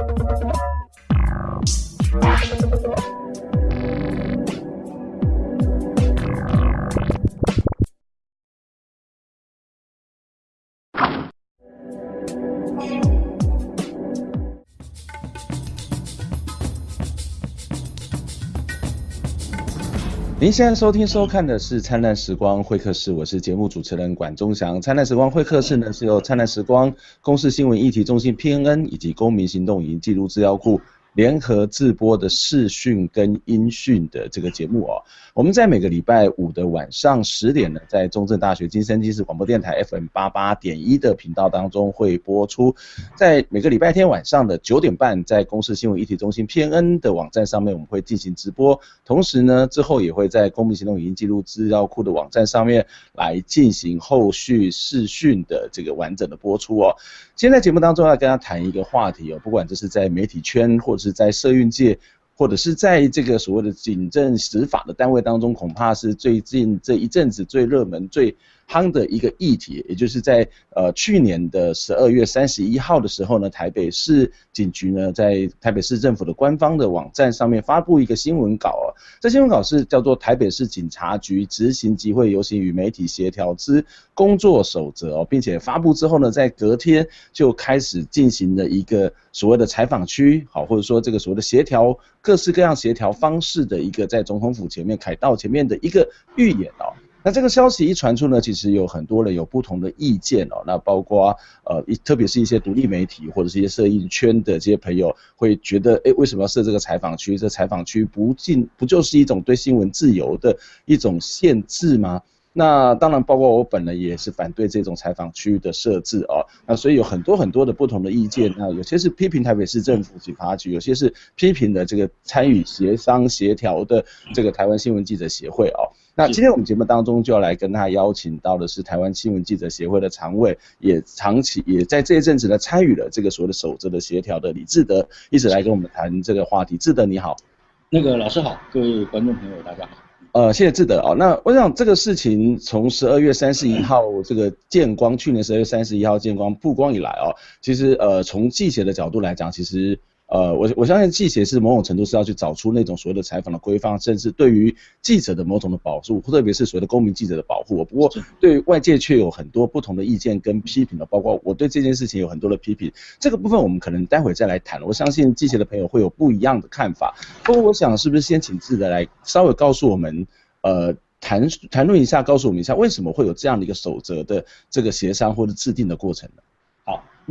Thank you. 您现在收听收看的是《灿烂时光会客室》，我是节目主持人管中祥。《灿烂时光会客室》呢是由灿烂时光公司新闻议题中心 PNN 以及公民行动营记录资料库。联合制播的视讯跟音讯的这个节目哦，我们在每个礼拜五的晚上十点呢，在中正大学金声机视广播电台 FM 八八点一的频道当中会播出，在每个礼拜天晚上的九点半，在公视新闻议题中心 PN 的网站上面我们会进行直播，同时呢之后也会在公民行动语音记录资料库的网站上面来进行后续视讯的这个完整的播出哦。现在节目当中要跟大家谈一个话题哦，不管这是在媒体圈或是在社运界，或者是在这个所谓的警政执法的单位当中，恐怕是最近这一阵子最热门最。夯的一个议题，也就是在呃去年的十二月三十一号的时候呢，台北市警局呢在台北市政府的官方的网站上面发布一个新闻稿啊，这新闻稿是叫做台北市警察局执行集会游行与媒体协调之工作守则哦，并且发布之后呢，在隔天就开始进行了一个所谓的采访区，好，或者说这个所谓的协调各式各样协调方式的一个在总统府前面凯道前面的一个预演哦。那这个消息一传出呢，其实有很多人有不同的意见哦。那包括呃，一特别是一些独立媒体或者是一些摄影圈的这些朋友，会觉得，哎，为什么要设这个采访区？这采访区不进不就是一种对新闻自由的一种限制吗？那当然，包括我本人也是反对这种采访区域的设置哦。那所以有很多很多的不同的意见。那有些是批评台北市政府警察局，有些是批评的这个参与协商协调的这个台湾新闻记者协会哦。那今天我们节目当中就要来跟他邀请到的是台湾新闻记者协会的常委，也长期也在这一阵子呢参与了这个所谓的守则的协调的李志德，一直来跟我们谈这个话题。志德你好，那个老师好，各位观众朋友大家好。呃，谢谢志德啊。那我想这个事情从十二月三十一号这个见光，去年十二月三十一号见光曝光以来哦，其实呃从记者的角度来讲，其实。呃，我我相信记者是某种程度是要去找出那种所谓的采访的规范，甚至对于记者的某种的保护，特别是所谓的公民记者的保护。不过对外界却有很多不同的意见跟批评的，包括我对这件事情有很多的批评。这个部分我们可能待会再来谈。我相信记者的朋友会有不一样的看法。不过我想是不是先请记者来稍微告诉我们，呃，谈谈论一下，告诉我们一下为什么会有这样的一个守则的这个协商或者制定的过程呢？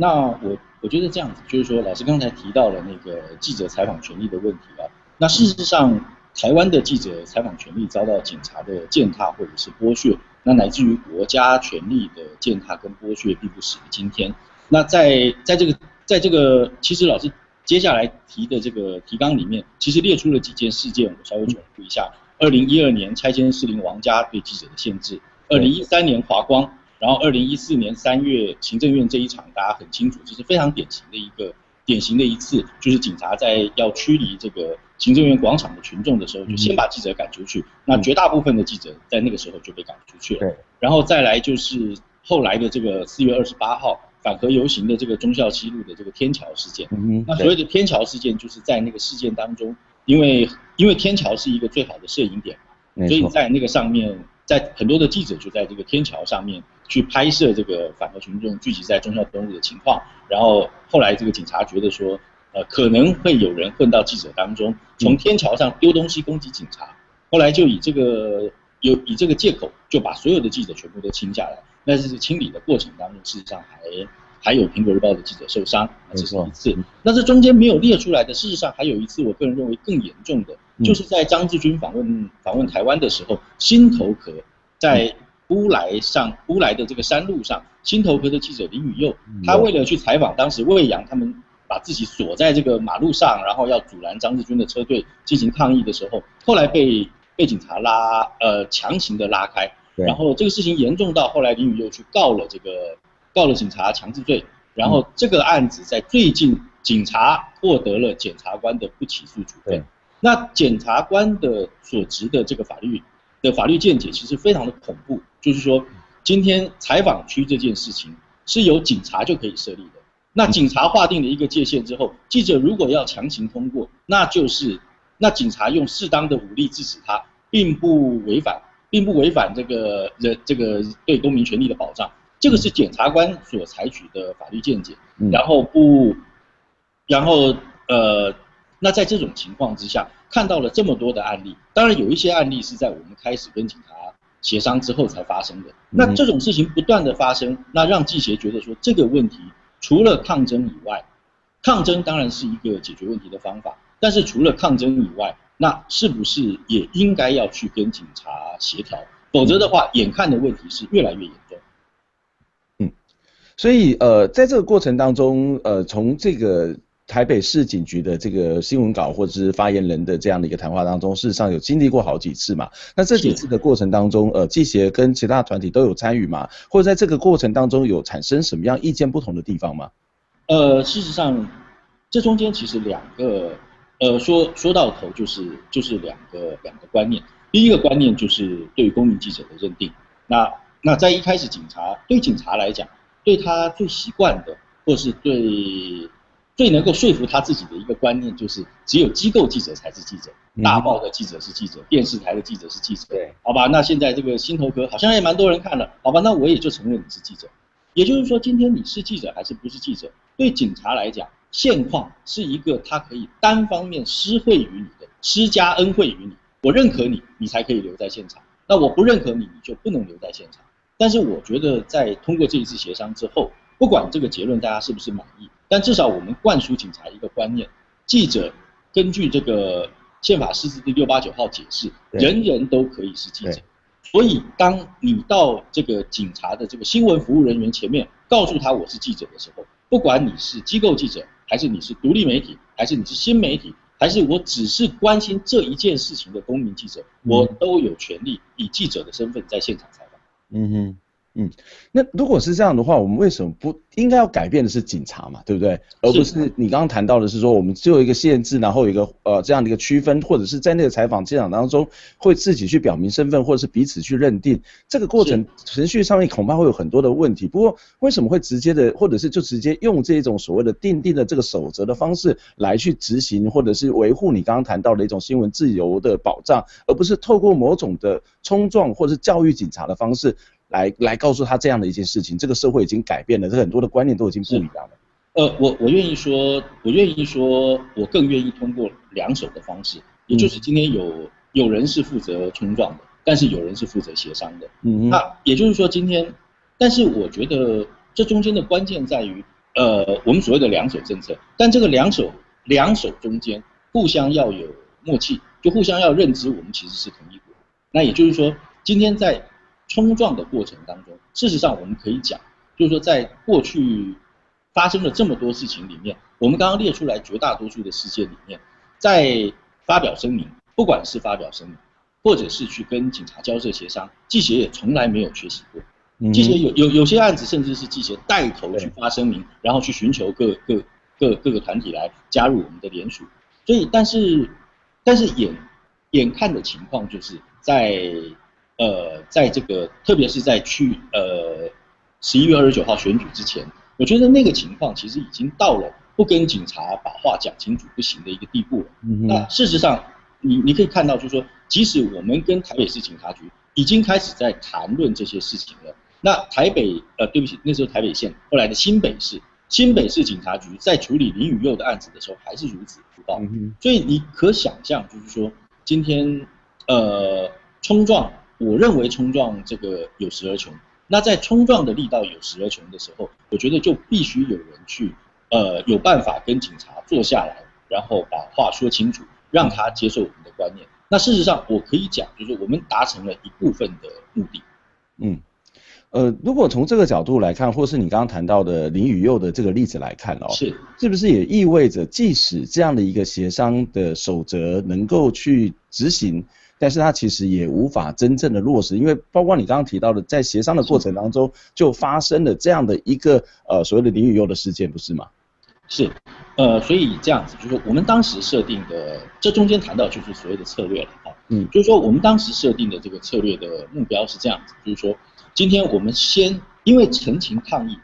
那我我觉得这样子，就是说，老师刚才提到了那个记者采访权利的问题啊。那事实上，台湾的记者采访权利遭到警察的践踏或者是剥削，那乃至于国家权力的践踏跟剥削，并不始于今天。那在在这个在这个，其实老师接下来提的这个提纲里面，其实列出了几件事件，我稍微重复一下：二零一二年拆迁士林王家对记者的限制，二零一三年华光。然后，二零一四年三月，行政院这一场大家很清楚，这是非常典型的一个典型的一次，就是警察在要驱离这个行政院广场的群众的时候，就先把记者赶出去。那绝大部分的记者在那个时候就被赶出去了。对。然后再来就是后来的这个四月二十八号反核游行的这个忠孝西路的这个天桥事件。嗯那所谓的天桥事件，就是在那个事件当中，因为因为天桥是一个最好的摄影点嘛，所以在那个上面。在很多的记者就在这个天桥上面去拍摄这个反核群众聚集在忠孝东路的情况，然后后来这个警察觉得说，呃，可能会有人混到记者当中，从天桥上丢东西攻击警察，后来就以这个有以这个借口就把所有的记者全部都清下来，但是清理的过程当中，事实上还还有苹果日报的记者受伤，这是一次。那这中间没有列出来的，事实上还有一次，我个人认为更严重的。就是在张志军访问访问台湾的时候，新头壳在乌来上乌来的这个山路上，新头壳的记者林宇佑，他为了去采访当时魏阳他们把自己锁在这个马路上，然后要阻拦张志军的车队进行抗议的时候，后来被被警察拉呃强行的拉开，然后这个事情严重到后来林宇佑去告了这个告了警察强制罪，然后这个案子在最近警察获得了检察官的不起诉处分。那检察官的所执的这个法律的法律见解其实非常的恐怖，就是说，今天采访区这件事情是由警察就可以设立的。那警察划定了一个界限之后，记者如果要强行通过，那就是那警察用适当的武力制止他，并不违反，并不违反这个人这个对公民权利的保障。这个是检察官所采取的法律见解。然后不，然后呃，那在这种情况之下，看到了这么多的案例，当然有一些案例是在我们开始跟警察。协商之后才发生的，那这种事情不断的发生，那让记协觉得说这个问题除了抗争以外，抗争当然是一个解决问题的方法，但是除了抗争以外，那是不是也应该要去跟警察协调？否则的话，眼看的问题是越来越严重。嗯，所以呃，在这个过程当中，呃，从这个。台北市警局的这个新闻稿或者是发言人的这样的一个谈话当中，事实上有经历过好几次嘛？那这几次的过程当中，呃，记协跟其他团体都有参与吗？或者在这个过程当中有产生什么样意见不同的地方吗？呃，事实上，这中间其实两个，呃，说说到头就是就是两个两个观念。第一个观念就是对公民记者的认定。那那在一开始，警察对警察来讲，对他最习惯的，或是对。最能够说服他自己的一个观念就是，只有机构记者才是记者，大报的记者是记者，电视台的记者是记者。对，好吧，那现在这个心头壳好像也蛮多人看了，好吧，那我也就承认你是记者。也就是说，今天你是记者还是不是记者，对警察来讲，现况是一个他可以单方面施惠于你的，施加恩惠于你。我认可你，你才可以留在现场；那我不认可你，你就不能留在现场。但是我觉得，在通过这一次协商之后，不管这个结论大家是不是满意。但至少我们灌输警察一个观念：记者根据这个宪法释字第六八九号解释，人人都可以是记者。所以，当你到这个警察的这个新闻服务人员前面，告诉他我是记者的时候，不管你是机构记者，还是你是独立媒体，还是你是新媒体，还是我只是关心这一件事情的公民记者，我都有权利以记者的身份在现场采访。嗯哼。嗯，那如果是这样的话，我们为什么不应该要改变的是警察嘛，对不对？而不是你刚刚谈到的是说，我们只有一个限制，然后有一个呃这样的一个区分，或者是在那个采访现场当中会自己去表明身份，或者是彼此去认定，这个过程程序上面恐怕会有很多的问题。不过为什么会直接的，或者是就直接用这种所谓的定定的这个守则的方式来去执行，或者是维护你刚刚谈到的一种新闻自由的保障，而不是透过某种的冲撞或者是教育警察的方式？来来告诉他这样的一件事情，这个社会已经改变了，这很多的观念都已经不一样了。呃，我我愿意说，我愿意说，我更愿意通过两手的方式，也就是今天有有人是负责冲撞的，但是有人是负责协商的。嗯嗯。那也就是说，今天，但是我觉得这中间的关键在于，呃，我们所谓的两手政策，但这个两手两手中间互相要有默契，就互相要认知，我们其实是同一国。那也就是说，今天在。冲撞的过程当中，事实上我们可以讲，就是说在过去发生了这么多事情里面，我们刚刚列出来绝大多数的事件里面，在发表声明，不管是发表声明，或者是去跟警察交涉协商，记协也从来没有缺席过。记协有有有些案子，甚至是记协带头去发声明，然后去寻求各各各各个团体来加入我们的联署。所以，但是但是眼眼看的情况就是在。呃，在这个特别是在去呃十一月二十九号选举之前，我觉得那个情况其实已经到了不跟警察把话讲清楚不行的一个地步了。那事实上，你你可以看到，就是说，即使我们跟台北市警察局已经开始在谈论这些事情了，那台北呃，对不起，那时候台北县后来的新北市新北市警察局在处理林宇佑的案子的时候还是如此粗暴。所以你可想象，就是说今天呃冲撞。我认为冲撞这个有时而穷，那在冲撞的力道有时而穷的时候，我觉得就必须有人去，呃，有办法跟警察坐下来，然后把话说清楚，让他接受我们的观念。那事实上，我可以讲，就是我们达成了一部分的目的。嗯，呃，如果从这个角度来看，或是你刚刚谈到的林宇佑的这个例子来看哦，是，是不是也意味着，即使这样的一个协商的守则能够去执行？但是它其实也无法真正的落实，因为包括你刚刚提到的，在协商的过程当中就发生了这样的一个呃所谓的林雨优的事件，不是吗？是，呃，所以这样子就是我们当时设定的，这中间谈到就是所谓的策略了哈，嗯，就是说我们当时设定的这个策略的目标是这样子，就是说今天我们先因为陈情抗议，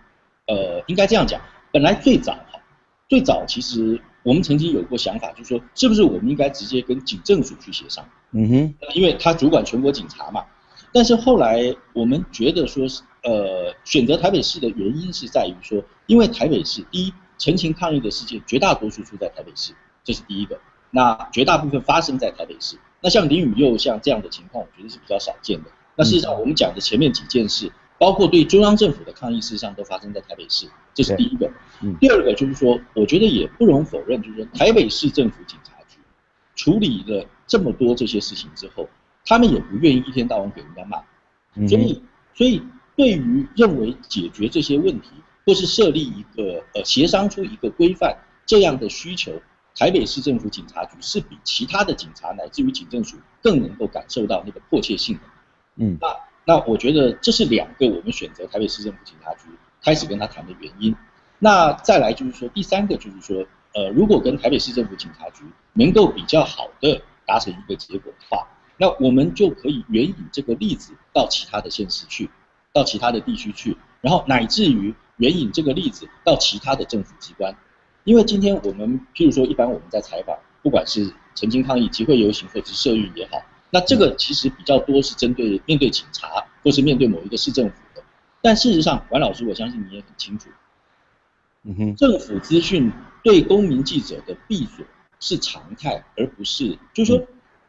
呃，应该这样讲，本来最早哈，最早其实我们曾经有过想法，就是说是不是我们应该直接跟警政署去协商？嗯哼，因为他主管全国警察嘛。但是后来我们觉得说，呃，选择台北市的原因是在于说，因为台北市第一，陈情抗议的事件绝大多数出在台北市，这是第一个。那绝大部分发生在台北市。那像林宇佑像这样的情况，我觉得是比较少见的。那事实上我们讲的前面几件事，包括对中央政府的抗议，事实上都发生在台北市，这是第一个。第二个就是说，我觉得也不容否认，就是说台北市政府警察局处理了这么多这些事情之后。他们也不愿意一天到晚给人家骂，所以，所以对于认为解决这些问题，或是设立一个呃协商出一个规范这样的需求，台北市政府警察局是比其他的警察乃至于警政署更能够感受到那个迫切性的。嗯，那那我觉得这是两个我们选择台北市政府警察局开始跟他谈的原因。那再来就是说第三个就是说，呃，如果跟台北市政府警察局能够比较好的达成一个结果的话。那我们就可以援引这个例子到其他的县市去，到其他的地区去，然后乃至于援引这个例子到其他的政府机关，因为今天我们譬如说，一般我们在采访，不管是曾经抗议、集会游行或者是社运也好，那这个其实比较多是针对面对警察或是面对某一个市政府的，但事实上，管老师，我相信你也很清楚，嗯哼，政府资讯对公民记者的闭锁是常态，而不是就是说。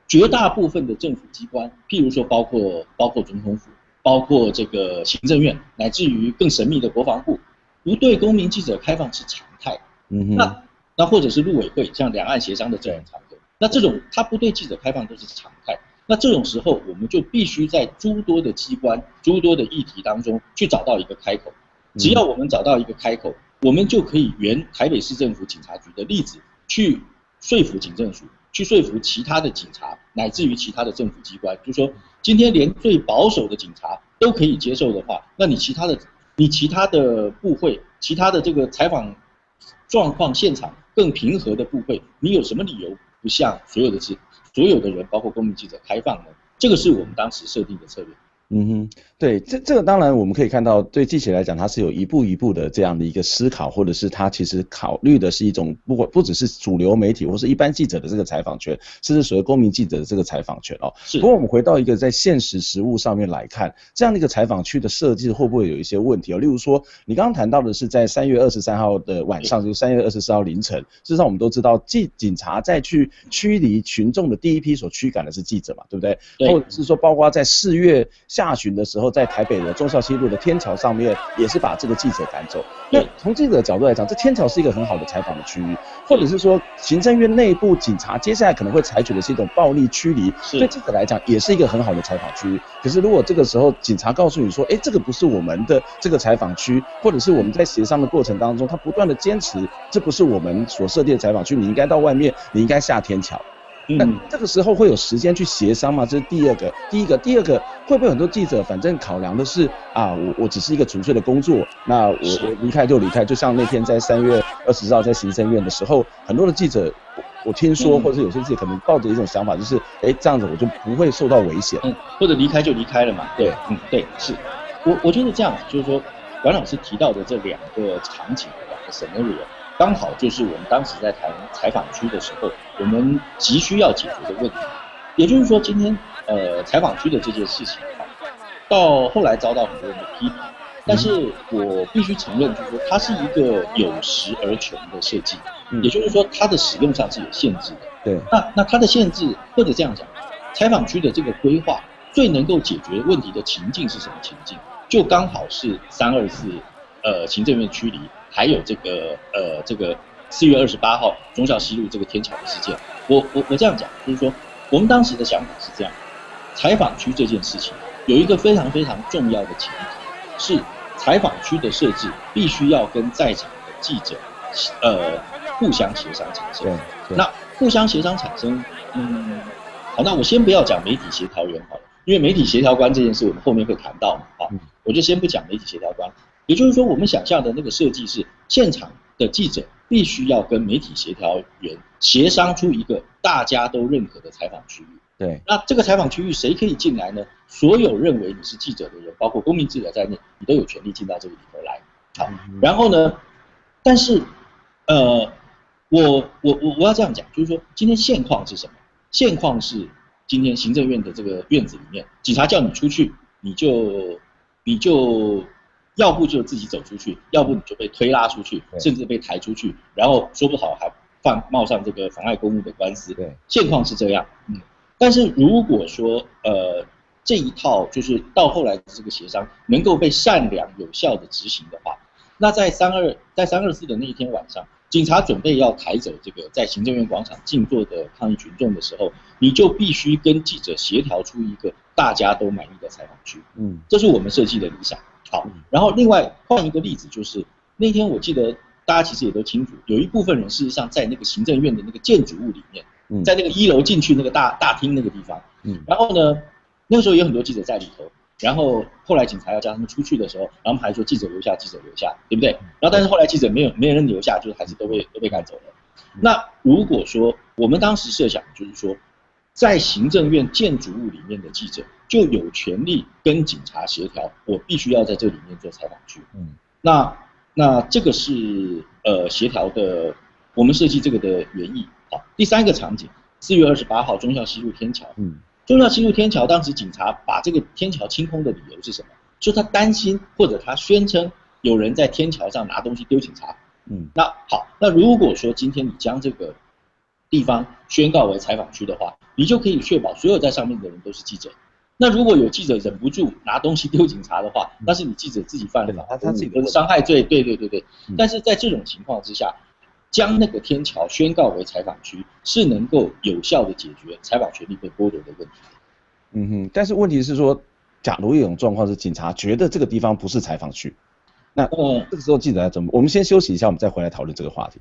绝大部分的政府机关，譬如说包括包括总统府，包括这个行政院，乃至于更神秘的国防部，不对公民记者开放是常态。嗯哼。那那或者是陆委会，像两岸协商的这样场合，那这种他不对记者开放都是常态。那这种时候，我们就必须在诸多的机关、诸多的议题当中去找到一个开口。只要我们找到一个开口，我们就可以原台北市政府警察局的例子去说服警政署。去说服其他的警察，乃至于其他的政府机关，就说今天连最保守的警察都可以接受的话，那你其他的、你其他的部会、其他的这个采访状况现场更平和的部会，你有什么理由不向所有的是所有的人，包括公民记者开放的？这个是我们当时设定的策略。嗯哼，对，这这个当然我们可以看到，对记者来讲，他是有一步一步的这样的一个思考，或者是他其实考虑的是一种不管不只是主流媒体或是一般记者的这个采访权，甚至所谓公民记者的这个采访权哦。是。不过我们回到一个在现实实务上面来看，这样的一个采访区的设计会不会有一些问题哦？例如说，你刚刚谈到的是在三月二十三号的晚上，就是三月二十四号凌晨，事实上我们都知道，记警察在去驱离群众的第一批所驱赶的是记者嘛，对不对？对。或者是说，包括在四月下旬的时候。在台北的中孝西路的天桥上面，也是把这个记者赶走。那从记者的角度来讲，这天桥是一个很好的采访的区域，或者是说行政院内部警察接下来可能会采取的是一种暴力驱离，对记者来讲也是一个很好的采访区域。可是如果这个时候警察告诉你说，哎，这个不是我们的这个采访区，或者是我们在协商的过程当中，他不断的坚持这不是我们所设定的采访区，你应该到外面，你应该下天桥。那这个时候会有时间去协商吗？这是第二个，第一个，第二个会不会很多记者反正考量的是啊，我我只是一个纯粹的工作，那我我离开就离开，就像那天在三月二十号在行政院的时候，很多的记者，我听说或者有些记者可能抱着一种想法，就是哎这样子我就不会受到危险，嗯，或者离开就离开了嘛，对，嗯，对，是。我我觉得这样子就是说，阮老师提到的这两个场景，两个 scenario。刚好就是我们当时在谈采访区的时候，我们急需要解决的问题。也就是说，今天呃采访区的这件事情啊，到后来遭到很多人的批评，但是我必须承认，就是说它是一个有实而穷的设计。也就是说，它的使用上是有限制的。对。那那它的限制，或者这样讲，采访区的这个规划最能够解决问题的情境是什么情境？就刚好是三二四，呃行政院区离。还有这个呃，这个四月二十八号中校西路这个天桥的事件，我我我这样讲，就是说我们当时的想法是这样，采访区这件事情有一个非常非常重要的前提，是采访区的设置必须要跟在场的记者，呃，互相协商产生。那互相协商产生，嗯，好，那我先不要讲媒体协调员好了，因为媒体协调官这件事我们后面会谈到嘛，好，我就先不讲媒体协调官。也就是说，我们想象的那个设计是，现场的记者必须要跟媒体协调员协商出一个大家都认可的采访区域。对，那这个采访区域谁可以进来呢？所有认为你是记者的人，包括公民记者在内，你都有权利进到这个里头来。好，然后呢，但是，呃，我我我我要这样讲，就是说今天现况是什么？现况是今天行政院的这个院子里面，警察叫你出去，你就你就要不就自己走出去，要不你就被推拉出去，甚至被抬出去，然后说不好还犯冒上这个妨碍公务的官司。对，现况是这样。嗯，但是如果说呃这一套就是到后来的这个协商能够被善良有效的执行的话，那在三二在三二四的那一天晚上。警察准备要抬走这个在行政院广场静坐的抗议群众的时候，你就必须跟记者协调出一个大家都满意的采访区。嗯，这是我们设计的理想。好，然后另外换一个例子，就是那天我记得大家其实也都清楚，有一部分人事实上在那个行政院的那个建筑物里面，在那个一楼进去那个大大厅那个地方。嗯，然后呢，那个时候有很多记者在里头。然后后来警察要叫他们出去的时候，然后还说记者留下，记者留下，对不对？然后但是后来记者没有没有人留下，就是还是都被都被赶走了。那如果说我们当时设想就是说，在行政院建筑物里面的记者就有权利跟警察协调，我必须要在这里面做采访区。嗯，那那这个是呃协调的，我们设计这个的原意。好，第三个场景，四月二十八号中校西路天桥。嗯。中校西路天桥，当时警察把这个天桥清空的理由是什么？说他担心或者他宣称有人在天桥上拿东西丢警察。嗯，那好，那如果说今天你将这个地方宣告为采访区的话，你就可以确保所有在上面的人都是记者。那如果有记者忍不住拿东西丢警察的话，那是你记者自己犯了法，他自己的伤害罪。对对对对。但是在这种情况之下。将那个天桥宣告为采访区，是能够有效的解决采访权利被剥夺的问题。嗯哼，但是问题是说，假如一种状况是警察觉得这个地方不是采访区，那这个时候记者要怎么？我们先休息一下，我们再回来讨论这个话题。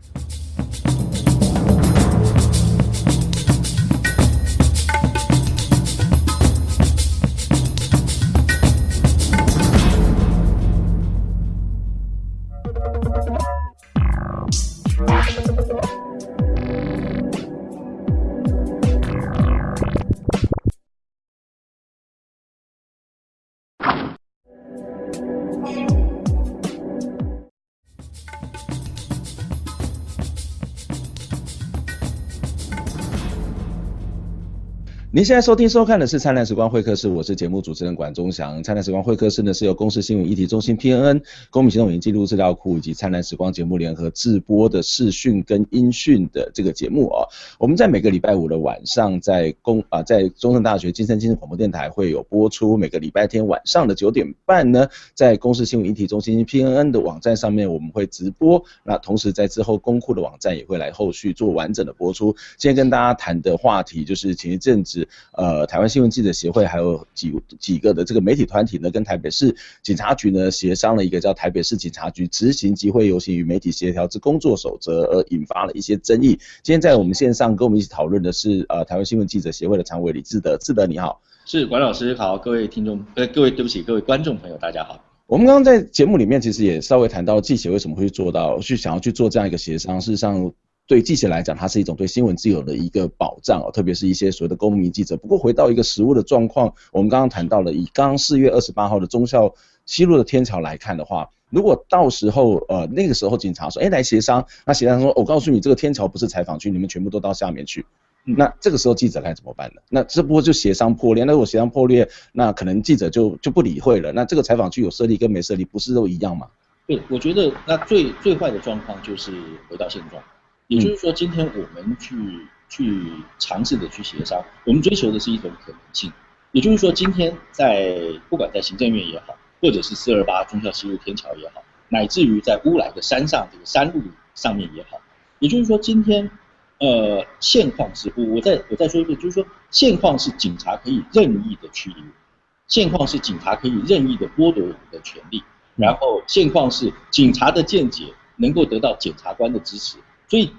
您现在收听收看的是《灿烂时光会客室》，我是节目主持人管中祥。《灿烂时光会客室》呢是由公司新闻议题中心 PNN、公民行动影音记录资料库以及灿烂时光节目联合制播的视讯跟音讯的这个节目哦。我们在每个礼拜五的晚上，在公啊在中正大学金声金声广播电台会有播出；每个礼拜天晚上的九点半呢，在公司新闻议题中心 PNN 的网站上面我们会直播。那同时在之后公库的网站也会来后续做完整的播出。今天跟大家谈的话题就是前一阵子。呃，台湾新闻记者协会还有几几个的这个媒体团体呢，跟台北市警察局呢协商了一个叫台北市警察局执行集会游行与媒体协调之工作守则，而引发了一些争议。今天在我们线上跟我们一起讨论的是呃台湾新闻记者协会的常委李志德，志德你好，是管老师好，各位听众呃各位对不起各位观众朋友大家好。我们刚刚在节目里面其实也稍微谈到记者为什么会做到去想要去做这样一个协商，事实上。对记者来讲，它是一种对新闻自由的一个保障哦，特别是一些所谓的公民记者。不过回到一个实物的状况，我们刚刚谈到了，以刚刚四月二十八号的中校西路的天桥来看的话，如果到时候呃那个时候警察说，哎来协商，那协商说，我告诉你这个天桥不是采访区，你们全部都到下面去，那这个时候记者该怎么办呢？那这不过就协商破裂，那如果协商破裂，那可能记者就就不理会了。那这个采访区有设立跟没设立，不是都一样吗？对，我觉得那最最坏的状况就是回到现状。也就是说，今天我们去去尝试的去协商，我们追求的是一种可能性。也就是说，今天在不管在行政院也好，或者是四二八中校西路天桥也好，乃至于在乌来的山上这个山路上面也好，也就是说，今天呃现况是，我我再我再说一遍，就是说现况是警察可以任意的驱离，现况是警察可以任意的剥夺我们的权利，然后现况是警察的见解能够得到检察官的支持。所以，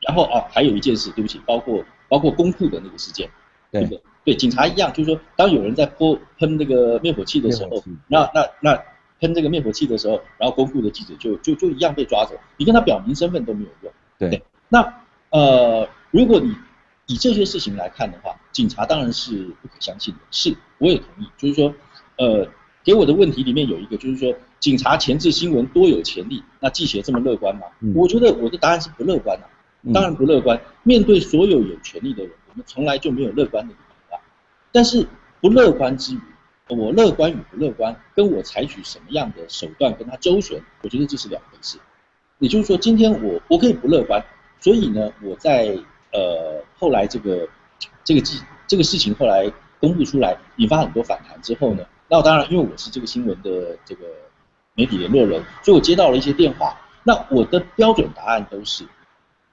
然后啊，还有一件事，对不起，包括包括公库的那个事件，对对？对，警察一样，就是说，当有人在泼喷那个灭火器的时候，那那那喷这个灭火器的时候，然后公库的记者就就就一样被抓走，你跟他表明身份都没有用。对，那呃，如果你以这些事情来看的话，警察当然是不可相信的。是，我也同意，就是说，呃，给我的问题里面有一个就是说，警察前置新闻多有潜力，那记者这么乐观吗？我觉得我的答案是不乐观的，当然不乐观。面对所有有权利的人，我们从来就没有乐观的理由啊。但是不乐观之余，我乐观与不乐观，跟我采取什么样的手段跟他周旋，我觉得这是两回事。也就是说，今天我我可以不乐观，所以呢，我在呃后来这个这个记这个事情后来公布出来，引发很多反弹之后呢。那当然，因为我是这个新闻的这个媒体联络人，所以我接到了一些电话。那我的标准答案都是，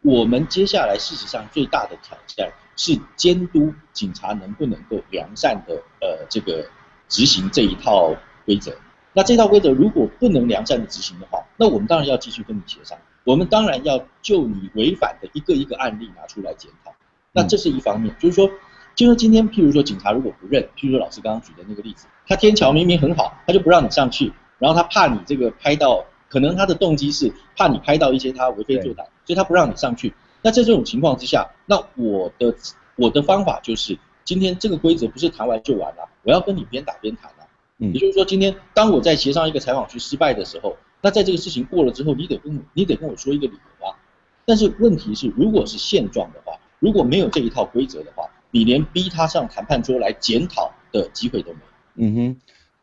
我们接下来事实上最大的挑战是监督警察能不能够良善的呃这个执行这一套规则。那这套规则如果不能良善的执行的话，那我们当然要继续跟你协商。我们当然要就你违反的一个一个案例拿出来检讨。那这是一方面，就是说。就说今天，譬如说警察如果不认，譬如说老师刚刚举的那个例子，他天桥明明很好，他就不让你上去，然后他怕你这个拍到，可能他的动机是怕你拍到一些他为非作歹，所以他不让你上去。那在这种情况之下，那我的我的方法就是，今天这个规则不是谈完就完了，我要跟你边打边谈啊。嗯，也就是说，今天当我在协商一个采访区失败的时候，那在这个事情过了之后，你得跟我你得跟我说一个理由啊。但是问题是，如果是现状的话，如果没有这一套规则的话，你连逼他上谈判桌来检讨的机会都没有。嗯哼，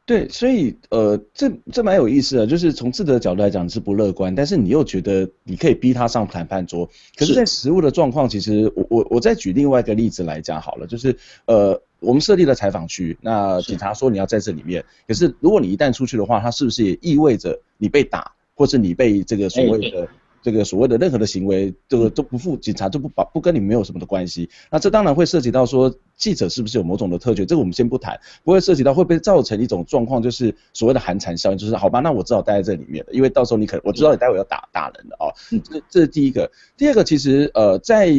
对，所以呃，这这蛮有意思的，就是从智的角度来讲是不乐观，但是你又觉得你可以逼他上谈判桌。可是，在实物的状况，其实我我我再举另外一个例子来讲好了，就是呃，我们设立了采访区，那警察说你要在这里面，可是如果你一旦出去的话，它是不是也意味着你被打，或是你被这个所谓的？这个所谓的任何的行为，这个都不负警察就不把不跟你没有什么的关系。那这当然会涉及到说记者是不是有某种的特权，这个我们先不谈。不会涉及到会不会造成一种状况，就是所谓的寒蝉效应，就是好吧，那我只好待在这里面了，因为到时候你可能我知道你待会要打打人的啊。这这是第一个。第二个，其实呃，在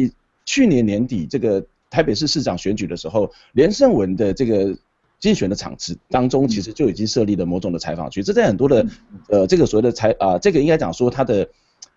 去年年底这个台北市市长选举的时候，连胜文的这个竞选的场次当中，其实就已经设立了某种的采访区。这在很多的呃这个所谓的采啊，这个应该讲说他的。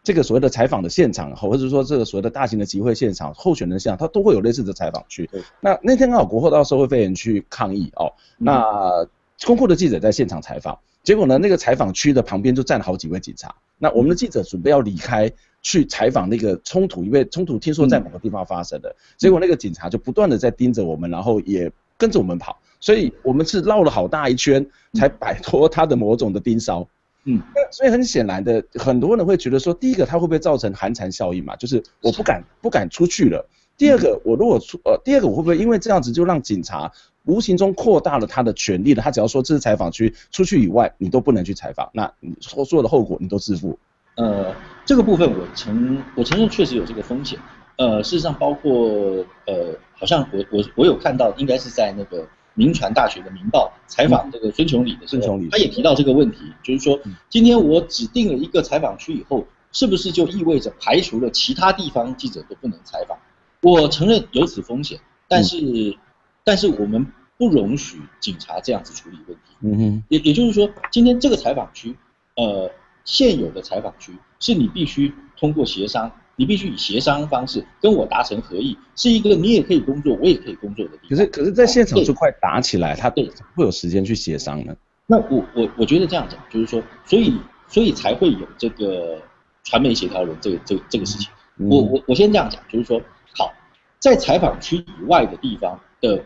这个所谓的采访的现场，或者说这个所谓的大型的集会现场，候选人现场，他都会有类似的采访区。那那天刚好国后到社会飞人去抗议哦，那公库的记者在现场采访，结果呢，那个采访区的旁边就站了好几位警察。那我们的记者准备要离开去采访那个冲突，因为冲突听说在某个地方发生的，结果那个警察就不断的在盯着我们，然后也跟着我们跑，所以我们是绕了好大一圈才摆脱他的某种的盯梢。嗯，所以很显然的，很多人会觉得说，第一个它会不会造成寒蝉效应嘛？就是我不敢不敢出去了。第二个，我如果出呃，第二个我会不会因为这样子就让警察无形中扩大了他的权利了？他只要说这是采访区，出去以外你都不能去采访，那你所有的后果你都自负。呃，这个部分我承我承认确实有这个风险。呃，事实上包括呃，好像我我我有看到，应该是在那个。民传大学的《民报》采访这个孙琼礼的时候，他也提到这个问题，就是说，今天我指定了一个采访区以后，是不是就意味着排除了其他地方记者都不能采访？我承认有此风险，但是，但是我们不容许警察这样子处理问题。嗯哼，也也就是说，今天这个采访区，呃，现有的采访区是你必须通过协商。你必须以协商方式跟我达成合意，是一个你也可以工作，我也可以工作的地方。可是，可是在现场就快打起来，他对会有时间去协商呢？那我我我觉得这样讲，就是说，所以所以才会有这个传媒协调人这个这这个事情。我我我先这样讲，就是说，好，在采访区以外的地方的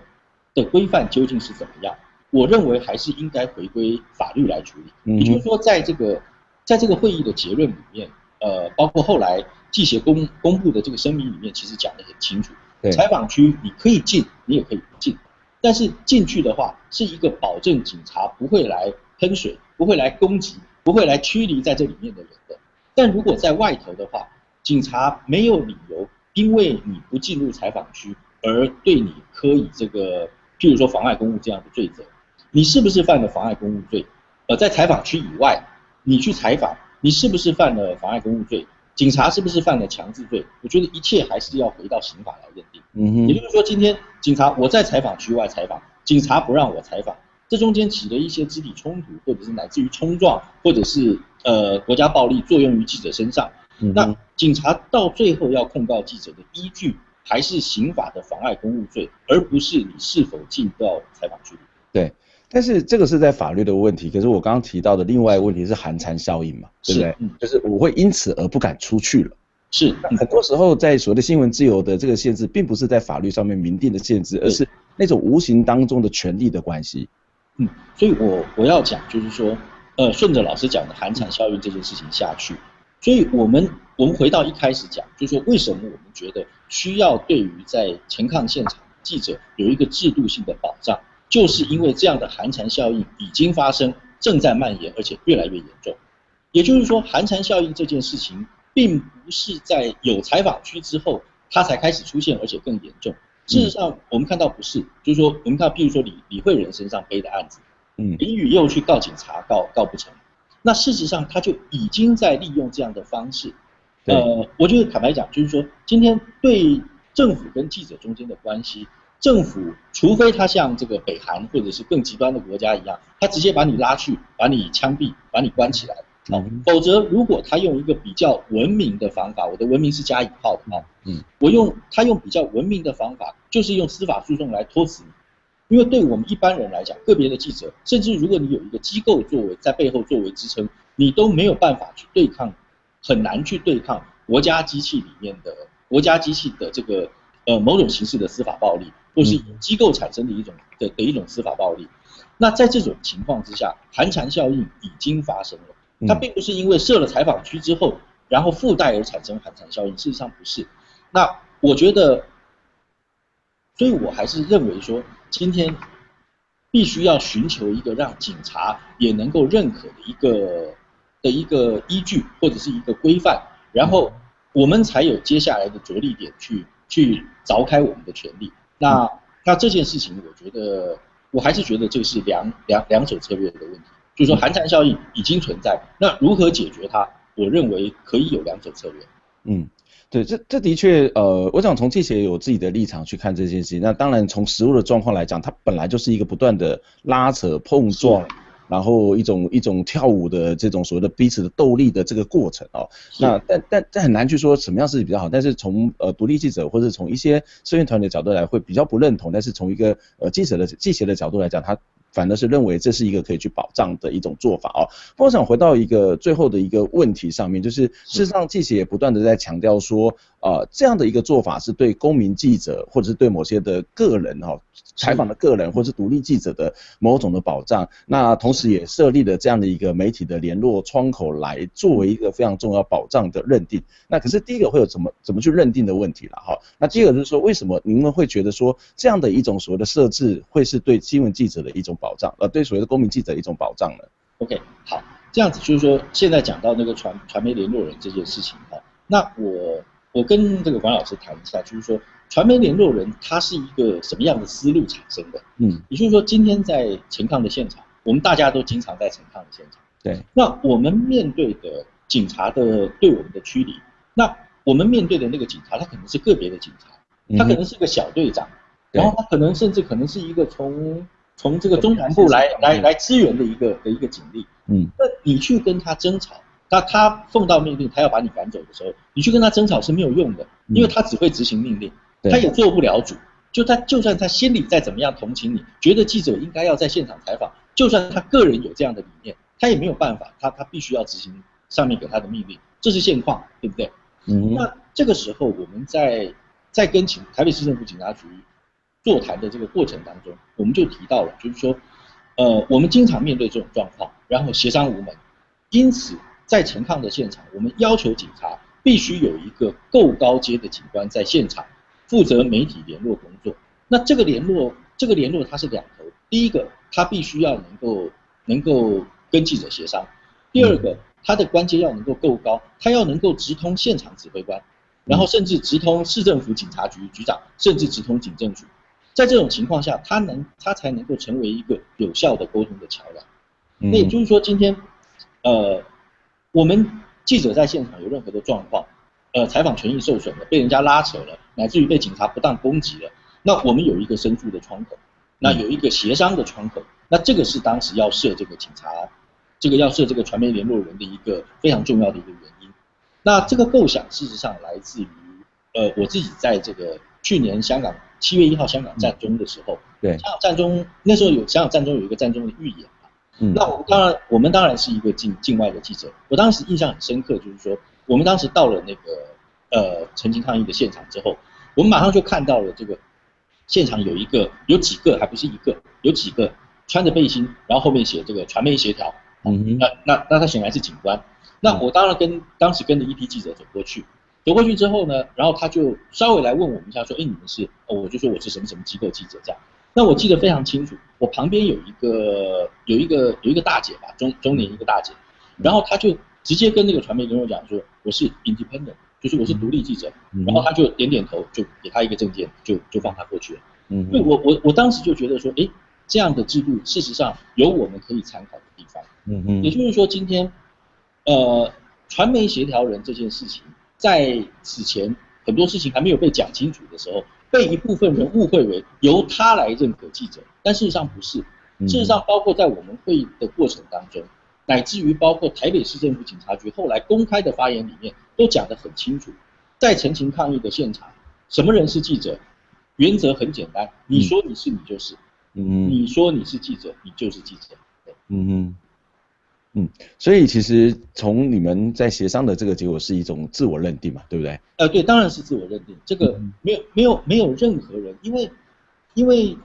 的规范究竟是怎么样？我认为还是应该回归法律来处理。也就是说，在这个在这个会议的结论里面，呃，包括后来。记协公公布的这个声明里面，其实讲得很清楚。采访区你可以进，你也可以不进，但是进去的话，是一个保证警察不会来喷水，不会来攻击，不会来驱离在这里面的人的。但如果在外头的话，警察没有理由因为你不进入采访区而对你科以这个，譬如说妨碍公务这样的罪责。你是不是犯了妨碍公务罪？呃，在采访区以外，你去采访，你是不是犯了妨碍公务罪？警察是不是犯了强制罪？我觉得一切还是要回到刑法来认定。嗯哼，也就是说，今天警察我在采访区外采访，警察不让我采访，这中间起了一些肢体冲突，或者是乃至于冲撞，或者是呃国家暴力作用于记者身上，那警察到最后要控告记者的依据还是刑法的妨碍公务罪，而不是你是否进到采访区里。对。但是这个是在法律的问题，可是我刚刚提到的另外一个问题是寒蝉效应嘛，对不对？就是我会因此而不敢出去了。是，很多时候在所谓的新闻自由的这个限制，并不是在法律上面明定的限制，而是那种无形当中的权利的关系。嗯，所以我我要讲就是说，呃，顺着老师讲的寒蝉效应这件事情下去，所以我们我们回到一开始讲，就是说为什么我们觉得需要对于在前抗现场记者有一个制度性的保障。就是因为这样的寒蝉效应已经发生，正在蔓延，而且越来越严重。也就是说，寒蝉效应这件事情，并不是在有采访区之后，它才开始出现，而且更严重。事实上，我们看到不是，就是说，我们看，譬如说李李慧仁身上背的案子，嗯，林宇又去告警察，告告不成，那事实上他就已经在利用这样的方式。呃，我觉得坦白讲，就是说，今天对政府跟记者中间的关系。政府除非他像这个北韩或者是更极端的国家一样，他直接把你拉去，把你枪毙，把你关起来，啊，否则如果他用一个比较文明的方法，我的文明是加引号的啊，嗯，我用他用比较文明的方法，就是用司法诉讼来拖死你，因为对我们一般人来讲，个别的记者，甚至如果你有一个机构作为在背后作为支撑，你都没有办法去对抗，很难去对抗国家机器里面的国家机器的这个呃某种形式的司法暴力。或是机构产生的一种的的一种司法暴力，那在这种情况之下，寒蝉效应已经发生了。它并不是因为设了采访区之后，然后附带而产生寒蝉效应，事实上不是。那我觉得，所以我还是认为说，今天必须要寻求一个让警察也能够认可的一个的一个依据或者是一个规范，然后我们才有接下来的着力点去去凿开我们的权利。那那这件事情，我觉得我还是觉得这个是两两两手策略的问题，就是说寒蝉效应已经存在，那如何解决它？我认为可以有两手策略。嗯，对，这这的确，呃，我想从这些有自己的立场去看这件事情。那当然从实物的状况来讲，它本来就是一个不断的拉扯碰撞。然后一种一种跳舞的这种所谓的彼此的斗力的这个过程哦，那但但但很难去说什么样是比较好，但是从呃独立记者或者从一些社运团体的角度来会比较不认同，但是从一个呃记者的记者的角度来讲，他反而是认为这是一个可以去保障的一种做法哦。我想回到一个最后的一个问题上面，就是事实上记者也不断的在强调说，呃这样的一个做法是对公民记者或者是对某些的个人哈。采访的个人或是独立记者的某种的保障，那同时也设立了这样的一个媒体的联络窗口来作为一个非常重要保障的认定。那可是第一个会有怎么怎么去认定的问题了哈。那第二个就是说，为什么您们会觉得说这样的一种所谓的设置会是对新闻记者的一种保障，呃，对所谓的公民记者一种保障呢？OK，好，这样子就是说，现在讲到那个传传媒联络人这件事情哈，那我我跟这个管老师谈一下，就是说。传媒联络人他是一个什么样的思路产生的？嗯，也就是说，今天在陈抗的现场，我们大家都经常在陈抗的现场。对，那我们面对的警察的对我们的驱离，那我们面对的那个警察，他可能是个别的警察，他可能是个小队长，然后他可能甚至可能是一个从从这个中南部来来来支援的一个的一个警力。嗯，那你去跟他争吵，那他奉到命令，他要把你赶走的时候，你去跟他争吵是没有用的，因为他只会执行命令。他也做不了主，就他就算他心里再怎么样同情你，觉得记者应该要在现场采访，就算他个人有这样的理念，他也没有办法，他他必须要执行上面给他的命令，这是现况，对不对？嗯。那这个时候我们在在跟警台北市政府警察局座谈的这个过程当中，我们就提到了，就是说，呃，我们经常面对这种状况，然后协商无门，因此在陈抗的现场，我们要求警察必须有一个够高阶的警官在现场。负责媒体联络工作，那这个联络，这个联络它是两头，第一个他必须要能够能够跟记者协商，第二个他的关节要能够够高，他要能够直通现场指挥官，然后甚至直通市政府警察局局长，甚至直通警政局，在这种情况下，他能他才能够成为一个有效的沟通的桥梁。那也就是说，今天，呃，我们记者在现场有任何的状况。呃，采访权益受损了，被人家拉扯了，乃至于被警察不当攻击了，那我们有一个申诉的窗口，那有一个协商的窗口，那这个是当时要设这个警察，这个要设这个传媒联络人的一个非常重要的一个原因。那这个构想事实上来自于，呃，我自己在这个去年香港七月一号香港战中的时候，对，香港战中那时候有香港战中有一个战中的预演嘛，嗯。那我们当然我们当然是一个境境外的记者，我当时印象很深刻，就是说我们当时到了那个呃陈情抗议的现场之后，我们马上就看到了这个现场有一个有几个还不是一个，有几个穿着背心，然后后面写这个传媒协调，嗯哼。那那那他显然是警官。那我当然跟当时跟着一批记者走过去，走过去之后呢，然后他就稍微来问我们一下，说：“哎，你们是？”哦，我就说我是什么什么机构记者这样。那我记得非常清楚，我旁边有一个有一个有一个大姐吧，中中年一个大姐，然后她就直接跟那个传媒跟我讲说：“我是 independent，就是我是独立记者。”嗯然后他就点点头，就给他一个证件，就就放他过去了。嗯对我我我当时就觉得说，哎，这样的制度事实上有我们可以参考的地方。嗯嗯也就是说，今天，呃，传媒协调人这件事情，在此前很多事情还没有被讲清楚的时候，被一部分人误会为由他来认可记者，但事实上不是。嗯。事实上，包括在我们会议的过程当中，乃至于包括台北市政府警察局后来公开的发言里面，都讲得很清楚，在陈情抗议的现场，什么人是记者？原则很简单，你说你是你就是，嗯。你说你是记者，你就是记者。嗯哼，嗯，所以其实从你们在协商的这个结果是一种自我认定嘛，对不对？呃，对，当然是自我认定，这个嗯。没有没有没有任何人，因为因为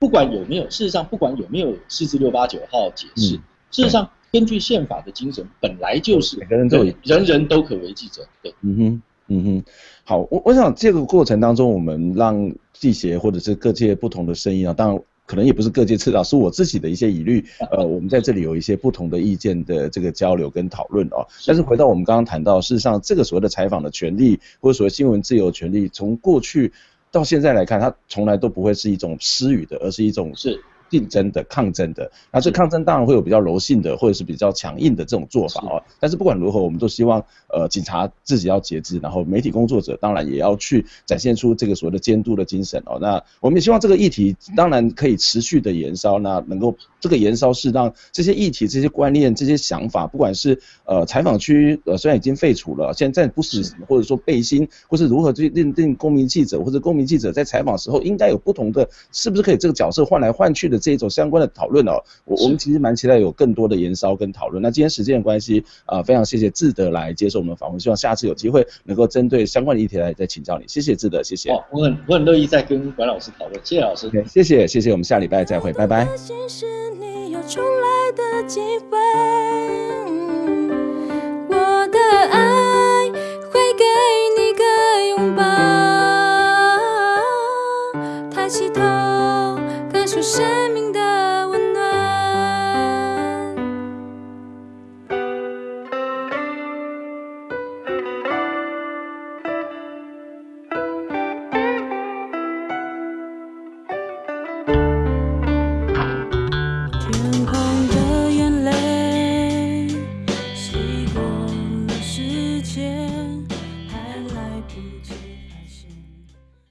不管有没有，事实上不管有没有四至六八九号解释，嗯事实上根据宪法的精神，本来就是每个人都有。人人都可为记者，对，嗯哼，嗯哼，好，我我想这个过程当中，我们让记协或者是各界不同的声音啊，当然可能也不是各界次道，是我自己的一些疑虑，呃，我们在这里有一些不同的意见的这个交流跟讨论哦。但是回到我们刚刚谈到，事实上这个所谓的采访的权利，或者所谓新闻自由权利，从过去到现在来看，它从来都不会是一种私语的，而是一种是竞争的、抗争的。那这抗争当然会有比较柔性的，或者是比较强硬的这种做法哦。但是不管如何，我们都希望呃警察自己要节制，然后媒体工作者当然也要去展现出这个所谓的监督的精神哦。那我们也希望这个议题当然可以持续的延烧，那能够这个延烧是让这些议题、这些观念、这些想法，不管是呃采访区呃虽然已经废除了，现在不是或者说背心，或是如何去认定公民记者或者公民记者在采访时候应该有不同的，是不是可以这个角色换来换去的这一种相关的讨论哦。我我们其实蛮期待有更多的延烧跟讨论。那今天时间的关系啊、呃非常谢谢志德来接受我们的访问，希望下次有机会能够针对相关的议题来再请教你。谢谢志德，谢谢。哦，我很我很乐意再跟管老师讨论，谢谢老师。OK，谢谢谢谢，我们下礼拜再会，拜拜。心是你有重来的机会，我的爱会给你个拥抱。抬起头，感受生